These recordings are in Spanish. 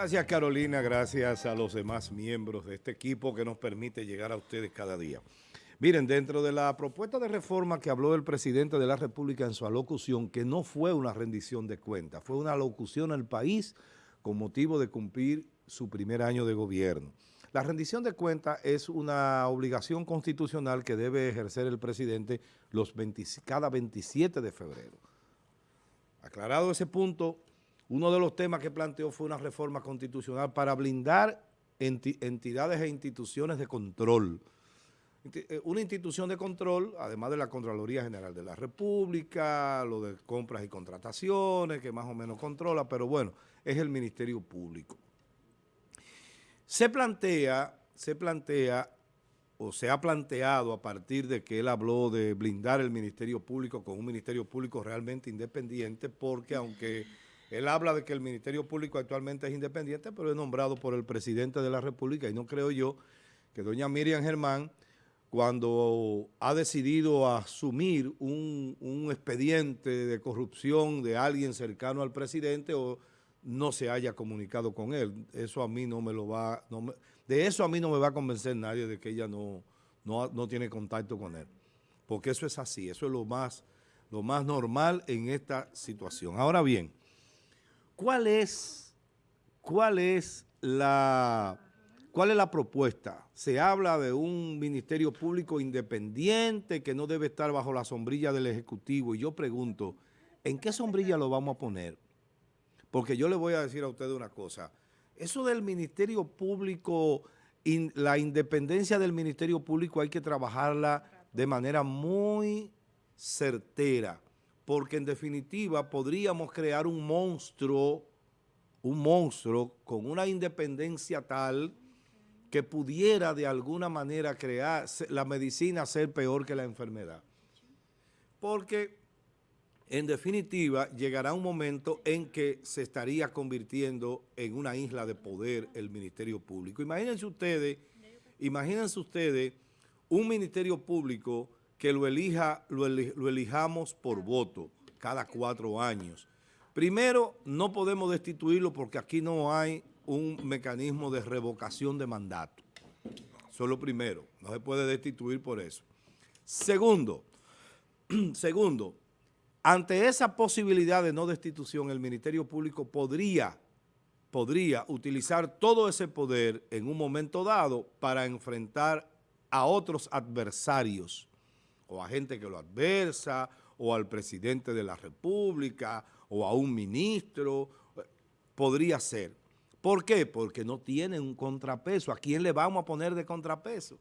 Gracias Carolina, gracias a los demás miembros de este equipo que nos permite llegar a ustedes cada día. Miren, dentro de la propuesta de reforma que habló el presidente de la República en su alocución, que no fue una rendición de cuentas, fue una alocución al país con motivo de cumplir su primer año de gobierno. La rendición de cuentas es una obligación constitucional que debe ejercer el presidente los cada 27 de febrero. Aclarado ese punto, uno de los temas que planteó fue una reforma constitucional para blindar entidades e instituciones de control. Eh, una institución de control, además de la Contraloría General de la República, lo de compras y contrataciones, que más o menos controla, pero bueno, es el Ministerio Público. Se plantea, se plantea, o se ha planteado a partir de que él habló de blindar el Ministerio Público con un Ministerio Público realmente independiente, porque aunque él habla de que el Ministerio Público actualmente es independiente, pero es nombrado por el presidente de la República y no creo yo que doña Miriam Germán, cuando ha decidido asumir un, expediente de corrupción de alguien cercano al presidente o no se haya comunicado con él. Eso a mí no me lo va, de eso a mí no me va a convencer nadie de que ella no, no, no tiene contacto con él. Porque eso es así, eso es lo más, lo más normal en esta situación. Ahora bien, ¿Cuál es, cuál es la... ¿Cuál es la propuesta? Se habla de un ministerio público independiente que no debe estar bajo la sombrilla del Ejecutivo. Y yo pregunto, ¿en qué sombrilla lo vamos a poner? Porque yo le voy a decir a ustedes una cosa. Eso del ministerio público, la independencia del ministerio público hay que trabajarla de manera muy certera porque en definitiva podríamos crear un monstruo, un monstruo con una independencia tal que pudiera de alguna manera crear la medicina ser peor que la enfermedad. Porque en definitiva llegará un momento en que se estaría convirtiendo en una isla de poder el Ministerio Público. Imagínense ustedes, imagínense ustedes un Ministerio Público que lo, elija, lo, elijamos por voto cada cuatro años. Primero, no podemos destituirlo porque aquí no hay un mecanismo de revocación de mandato. Eso es lo primero, no se puede destituir por eso. Segundo, segundo, ante esa posibilidad de no destitución, el Ministerio Público podría, podría utilizar todo ese poder en un momento dado para enfrentar a otros adversarios o a gente que lo adversa, o al presidente de la República, o a un ministro, podría ser. ¿Por qué? Porque no tienen un contrapeso. ¿A quién le vamos a poner de contrapeso?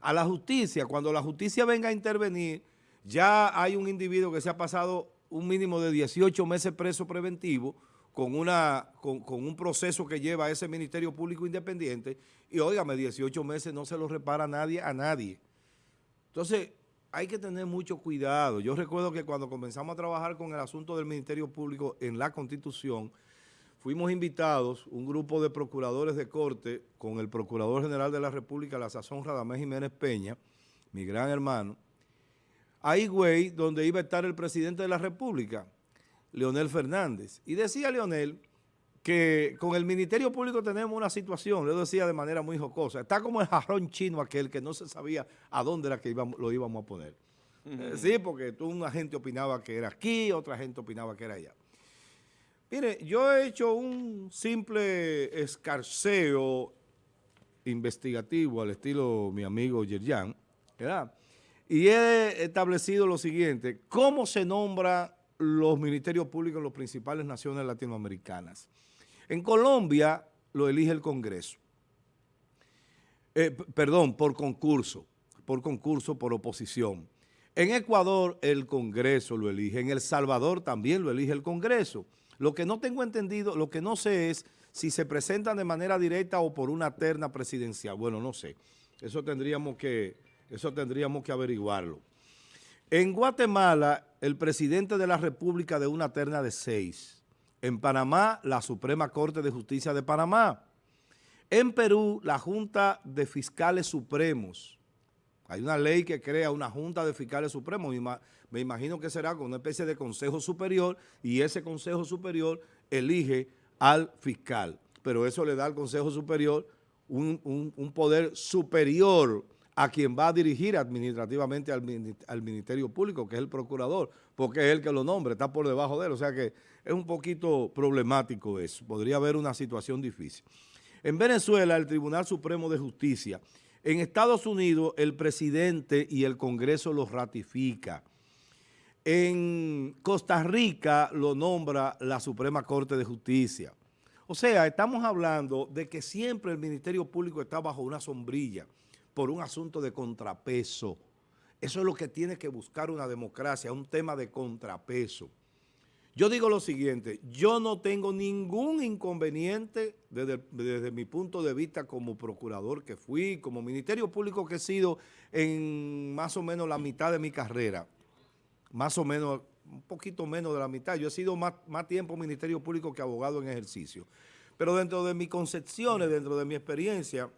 A la justicia. Cuando la justicia venga a intervenir, ya hay un individuo que se ha pasado un mínimo de 18 meses preso preventivo con, una, con un proceso que lleva a ese Ministerio Público Independiente y, óigame, 18 meses no se lo repara nadie a nadie. Entonces, hay que tener mucho cuidado. Yo recuerdo que cuando comenzamos a trabajar con el asunto del Ministerio Público en la Constitución, fuimos invitados, un grupo de procuradores de corte, con el Procurador General de la República, la sazón Radamés Jiménez Peña, mi gran hermano, a Higüey, donde iba a estar el presidente de la República, Leonel Fernández. Y decía Leonel que con el Ministerio Público tenemos una situación, lo decía de manera muy jocosa, está como el jarrón chino aquel que no se sabía a dónde era que lo íbamos a poner. Eh, sí, porque tú, una gente opinaba que era aquí, otra gente opinaba que era allá. Mire, yo he hecho un simple escarceo investigativo al estilo mi amigo Yerjan, ¿verdad? Y he establecido lo siguiente, ¿cómo se nombra los ministerios públicos en las principales naciones latinoamericanas? En Colombia lo elige el Congreso. Eh, perdón, por concurso, por concurso, por oposición. En Ecuador el Congreso lo elige, en El Salvador también lo elige el Congreso. Lo que no tengo entendido, lo que no sé es si se presentan de manera directa o por una terna presidencial. Bueno, no sé. Eso tendríamos que, eso tendríamos que averiguarlo. En Guatemala, el presidente de la República de una terna de seis. En Panamá, la Suprema Corte de Justicia de Panamá. En Perú, la Junta de Fiscales Supremos. Hay una ley que crea una Junta de Fiscales Supremos. Me imagino que será con una especie de Consejo Superior y ese Consejo Superior elige al fiscal. pero eso le da al Consejo Superior un, un poder superior a quien va a dirigir administrativamente al, Ministerio Público, que es el procurador, porque es el que lo nombra, está por debajo de él. O sea que es un poquito problemático eso. Podría haber una situación difícil. En Venezuela, el Tribunal Supremo de Justicia, en Estados Unidos, el presidente y el Congreso los ratifica. En Costa Rica lo nombra la Suprema Corte de Justicia. O sea, estamos hablando de que siempre el Ministerio Público está bajo una sombrilla por un asunto de contrapeso. Eso es lo que tiene que buscar una democracia, un tema de contrapeso. Yo digo lo siguiente, yo no tengo ningún inconveniente desde, desde, mi punto de vista como procurador que fui, como ministerio público que he sido en más o menos la mitad de mi carrera, más o menos, un poquito menos de la mitad. Yo he sido más, más tiempo ministerio público que abogado en ejercicio. Pero dentro de mis concepciones, dentro de mi experiencia,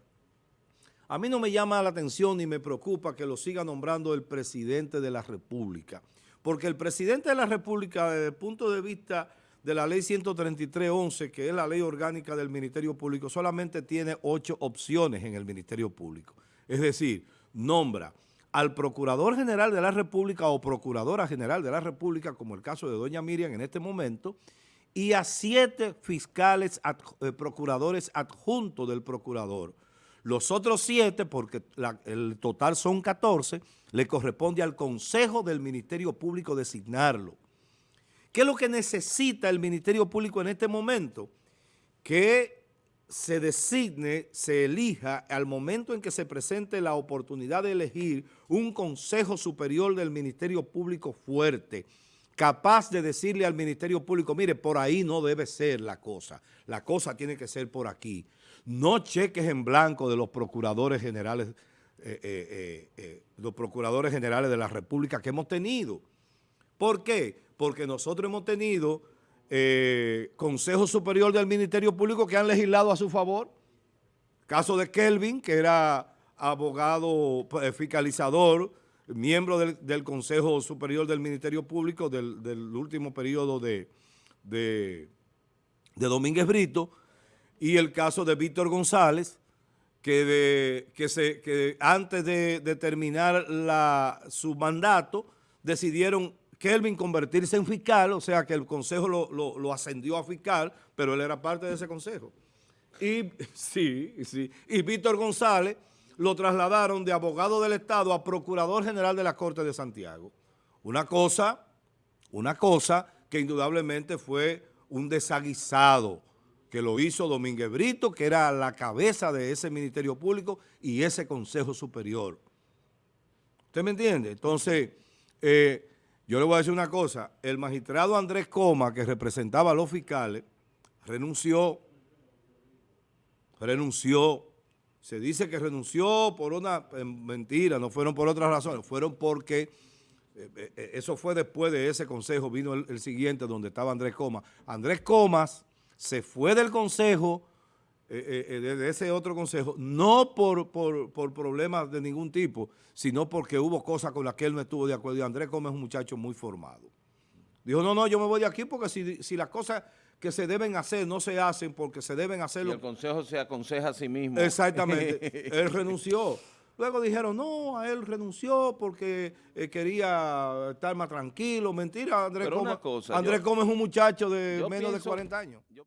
a mí no me llama la atención ni me preocupa que lo siga nombrando el presidente de la República, porque el presidente de la República, desde el punto de vista de la ley 133.11, que es la ley orgánica del Ministerio Público, solamente tiene ocho opciones en el Ministerio Público. Es decir, nombra al Procurador General de la República o Procuradora General de la República, como el caso de doña Miriam en este momento, y a siete fiscales, eh, procuradores adjuntos del procurador. Los otros siete, porque el total son 14, le corresponde al Consejo del Ministerio Público designarlo. ¿Qué es lo que necesita el Ministerio Público en este momento? Que se designe, se elija al momento en que se presente la oportunidad de elegir un Consejo Superior del Ministerio Público fuerte, capaz de decirle al Ministerio Público, mire, por ahí no debe ser la cosa, la cosa tiene que ser por aquí. No cheques en blanco de los procuradores generales, eh, eh, eh, los procuradores generales de la República que hemos tenido. ¿Por qué? Porque nosotros hemos tenido Consejo Superior del Ministerio Público que han legislado a su favor. Caso de Kelvin, que era abogado fiscalizador, miembro del, Consejo Superior del Ministerio Público del, último periodo de, de, Domínguez Brito, y el caso de Víctor González, que, de, que, se, que antes de, terminar su mandato decidieron Kelvin convertirse en fiscal, o sea que el consejo lo, lo, ascendió a fiscal, pero él era parte de ese consejo. Y sí, sí. Y Víctor González lo trasladaron de abogado del Estado a Procurador General de la Corte de Santiago. Una cosa, una cosa que indudablemente fue un desaguisado que lo hizo Domínguez Brito, que era la cabeza de ese Ministerio Público y ese Consejo Superior. ¿Usted me entiende? Entonces, eh, yo le voy a decir una cosa. El magistrado Andrés Coma, que representaba a los fiscales, renunció, renunció se dice que renunció por una eh, mentira, no fueron por otras razones, fueron porque eh, eh, eso fue después de ese consejo, vino el, siguiente donde estaba Andrés Comas. Andrés Comas se fue del consejo, de ese otro consejo, no por, por, problemas de ningún tipo, sino porque hubo cosas con las que él no estuvo de acuerdo. Y Andrés Comas es un muchacho muy formado. Dijo, no, no, yo me voy de aquí porque si, si las cosas que se deben hacer no se hacen porque se deben hacer... Y el Consejo se aconseja a sí mismo. Exactamente. él renunció. Luego dijeron, no, a él renunció porque eh, quería estar más tranquilo. Mentira, Andrés Gómez. Andrés Gómez es un muchacho de menos de 40 años.